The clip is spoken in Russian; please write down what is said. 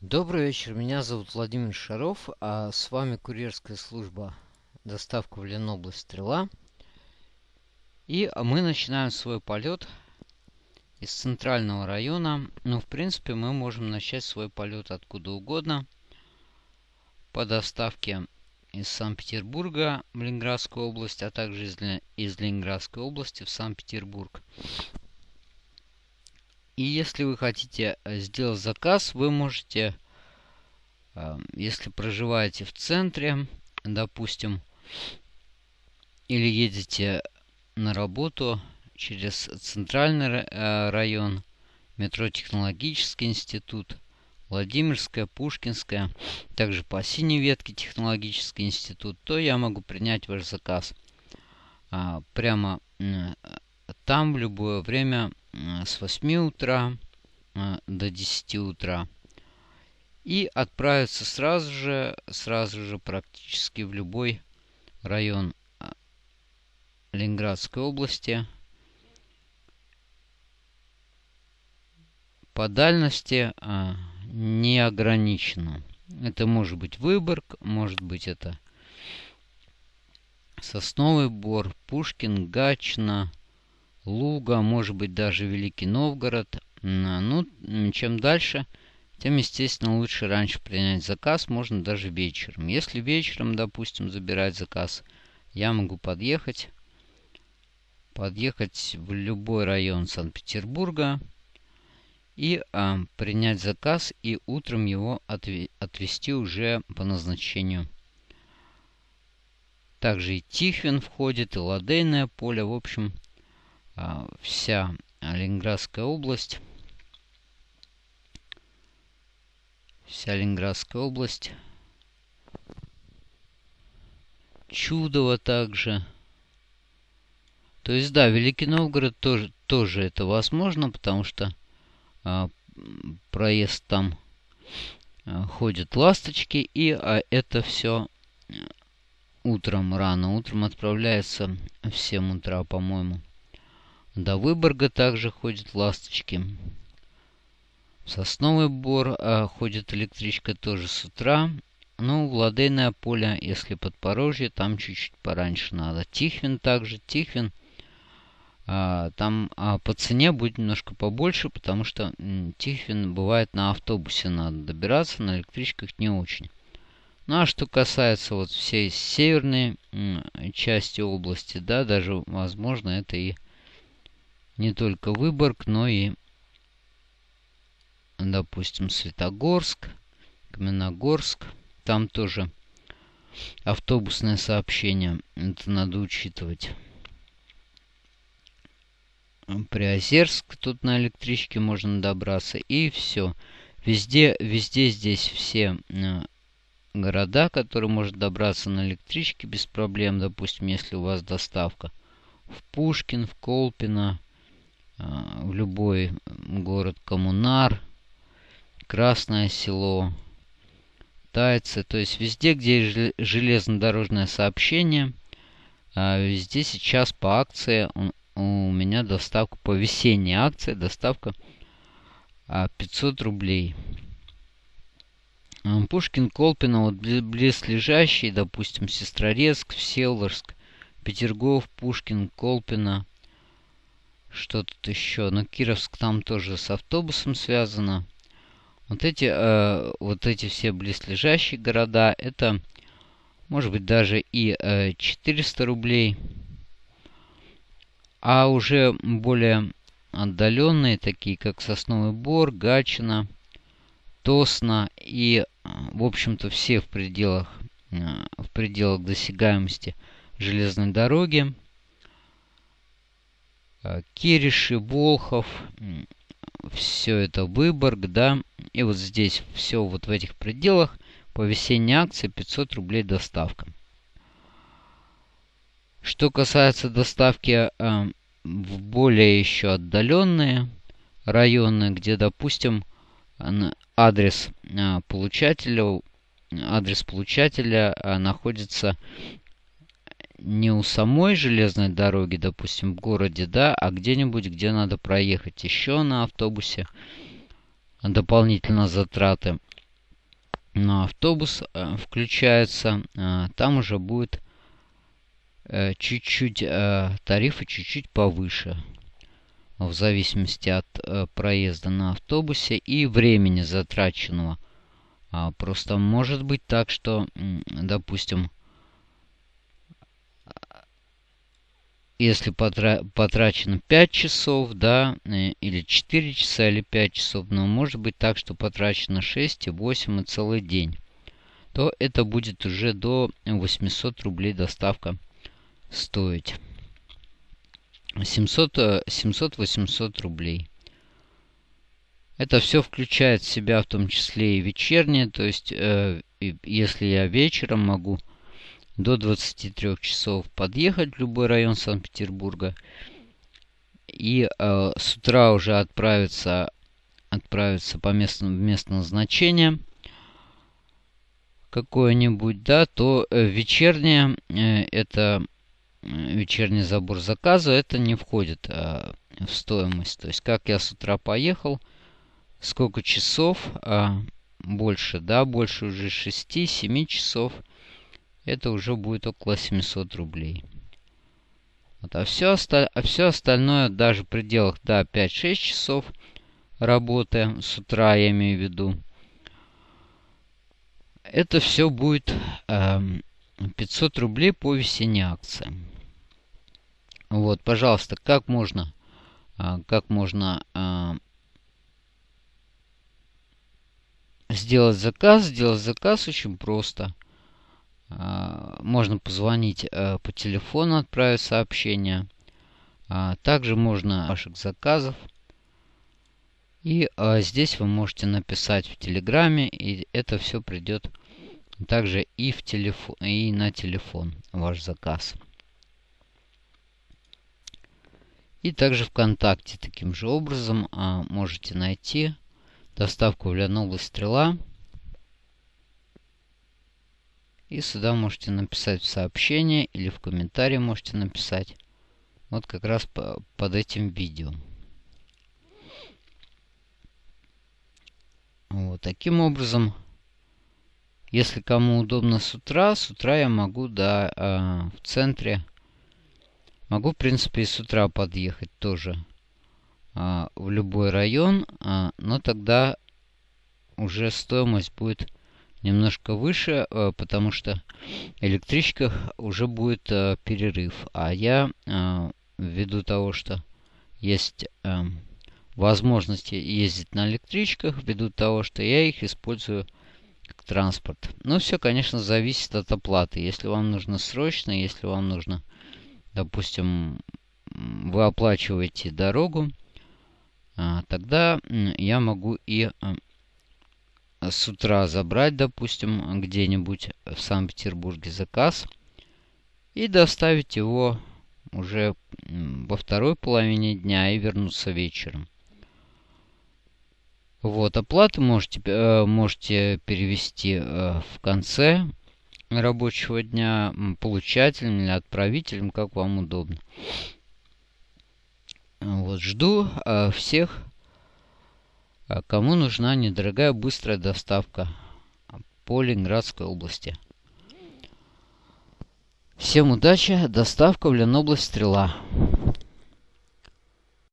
Добрый вечер, меня зовут Владимир Шаров, а с вами курьерская служба доставка в Ленобласть Стрела. И мы начинаем свой полет из центрального района. Ну, в принципе, мы можем начать свой полет откуда угодно. По доставке из Санкт-Петербурга в Ленинградскую область, а также из, из Ленинградской области в Санкт-Петербург. И если вы хотите э, сделать заказ, вы можете, э, если проживаете в центре, допустим, или едете на работу через центральный э, район, метро Технологический институт, Владимирская, Пушкинская, также по синей ветке Технологический институт, то я могу принять ваш заказ а, прямо там в любое время с 8 утра до 10 утра. И отправиться сразу же, сразу же практически в любой район а, Ленинградской области. По дальности а, не ограничено. Это может быть Выборг, может быть это Сосновый Бор, Пушкин, Гачно, Луга, может быть даже Великий Новгород. Ну, чем дальше, тем, естественно, лучше раньше принять заказ, можно даже вечером. Если вечером, допустим, забирать заказ, я могу подъехать, подъехать в любой район Санкт-Петербурга и а, принять заказ и утром его отвезти уже по назначению. Также и Тихвин входит, и Ладейное поле, в общем, вся Ленинградская область. Вся Ленинградская область. Чудово также. То есть, да, Великий Новгород тоже, тоже это возможно, потому что а, проезд там а, ходят ласточки, и а, это все утром рано. Утром отправляется в 7 утра, по-моему. До Выборга также ходят ласточки. В Сосновый Бор а, ходит электричка тоже с утра. Ну, в Ладейное поле, если подпорожье, там чуть-чуть пораньше надо. Тихвин также. Тихвин а, там а, по цене будет немножко побольше, потому что м, Тихвин бывает на автобусе надо добираться, на электричках не очень. Ну а что касается вот всей северной м, части области, да, даже возможно это и не только Выборг, но и, допустим, Светогорск, Каменогорск. Там тоже автобусное сообщение. Это надо учитывать. Приозерск, тут на электричке можно добраться. И все. Везде, везде здесь все э, города, которые можно добраться на электричке без проблем. Допустим, если у вас доставка в Пушкин, в Колпино, в любой город Коммунар, Красное Село, Тайцы. То есть везде, где железнодорожное сообщение, а, везде сейчас по акции у меня доставка по весенней акции, доставка 500 а, рублей. Пушкин, Колпино, вот близлежащий, допустим, Сестрорецк, Всеволожск, Петергоф, Пушкин, Колпино, что тут еще? Ну, Кировск там тоже с автобусом связано. Вот эти, э, вот эти все близлежащие города, это может быть даже и э, 400 рублей. А уже более отдаленные, такие как Сосновый Бор, Гатчина, Тосна и, э, в общем-то, все в пределах, э, в пределах досягаемости железной дороги, Э, Кириши, Волхов, все это Выборг, да. И вот здесь все вот в этих пределах по весенней акции 500 рублей доставка. Что касается доставки э, в более еще отдаленные районы, где, допустим, адрес э, получателя, адрес получателя э, находится не у самой железной дороги, допустим, в городе, да, а где-нибудь, где надо проехать еще на автобусе, дополнительно затраты. на автобус включается, там уже будет чуть-чуть тарифы чуть-чуть повыше в зависимости от проезда на автобусе и времени затраченного. Просто может быть так, что, допустим, если потра потрачено 5 часов, да, э, или 4 часа, или 5 часов, но может быть так, что потрачено 6 и 8 и целый день, то это будет уже до 800 рублей доставка стоить. 700-800 э, рублей. Это все включает в себя в том числе и вечернее, то есть э, если я вечером могу до 23 часов подъехать в любой район Санкт-Петербурга. И э, с утра уже отправиться, отправиться по местному, месту назначения какое-нибудь, да, то э, вечернее, э, это э, вечерний забор заказа, это не входит э, в стоимость. То есть, как я с утра поехал, сколько часов, э, больше, да, больше уже 6-7 часов – это уже будет около 700 рублей. Вот, а, все осталь... а остальное, даже в пределах да, 5-6 часов работы с утра, я имею в виду, это все будет э, 500 рублей по весенней акции. Вот, пожалуйста, как можно, э, как можно э, сделать заказ? Сделать заказ очень просто. А, можно позвонить э, по телефону, отправить сообщение. А, также можно ваших заказов. И а, здесь вы можете написать в Телеграме, и это все придет также и, в телефон, и на телефон ваш заказ. И также ВКонтакте таким же образом можете найти доставку в Ленобласть Стрела. И сюда можете написать в сообщение или в комментарии можете написать. Вот как раз по, под этим видео. Вот таким образом, если кому удобно с утра, с утра я могу, да, э, в центре, могу, в принципе, и с утра подъехать тоже э, в любой район, э, но тогда уже стоимость будет немножко выше, э, потому что электричка уже будет э, перерыв. А я, э, ввиду того, что есть возможности ездить на электричках, ввиду того, что я их использую как транспорт. Но все, конечно, зависит от оплаты. Если вам нужно срочно, если вам нужно, допустим, вы оплачиваете дорогу, тогда я могу и с утра забрать, допустим, где-нибудь в Санкт-Петербурге заказ и доставить его уже во второй половине дня и вернуться вечером. Вот, оплату можете, э, можете перевести э, в конце рабочего дня получателем или отправителем, как вам удобно. Вот, жду э, всех кому нужна недорогая быстрая доставка по Ленинградской области. Всем удачи, доставка в Ленобласть Стрела.